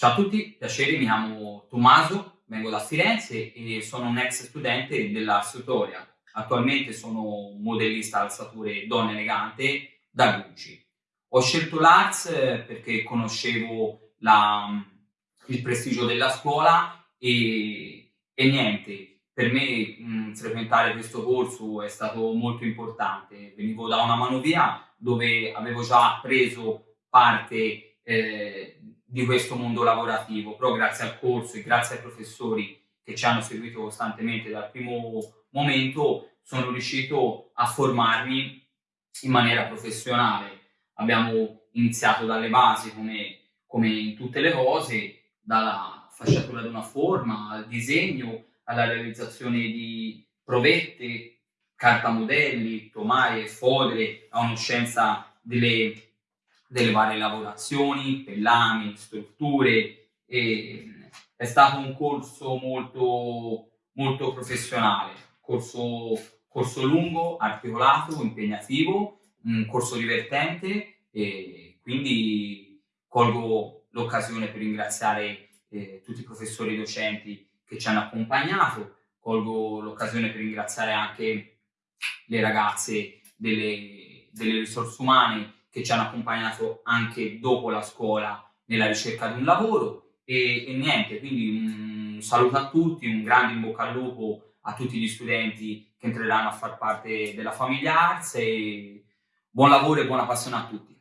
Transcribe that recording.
Ciao a tutti, piacere, mi chiamo Tommaso, vengo da Firenze e sono un ex studente dell'Ars Tutorial. Attualmente sono modellista alzature donna elegante da Gucci. Ho scelto l'Ars perché conoscevo la, il prestigio della scuola e, e niente, per me mh, frequentare questo corso è stato molto importante. Venivo da una manovia dove avevo già preso parte eh, di questo mondo lavorativo, però grazie al corso e grazie ai professori che ci hanno seguito costantemente dal primo momento sono riuscito a formarmi in maniera professionale. Abbiamo iniziato dalle basi come, come in tutte le cose, dalla fasciatura di una forma, al disegno, alla realizzazione di provette, carta modelli, tomaie, fodere, a conoscenza delle delle varie lavorazioni, pellami, strutture. è stato un corso molto, molto professionale, corso, corso lungo, articolato, impegnativo, un corso divertente e quindi colgo l'occasione per ringraziare eh, tutti i professori e docenti che ci hanno accompagnato, colgo l'occasione per ringraziare anche le ragazze delle, delle risorse umane che ci hanno accompagnato anche dopo la scuola nella ricerca di un lavoro e, e niente, quindi un saluto a tutti, un grande in bocca al lupo a tutti gli studenti che entreranno a far parte della famiglia Arts e buon lavoro e buona passione a tutti.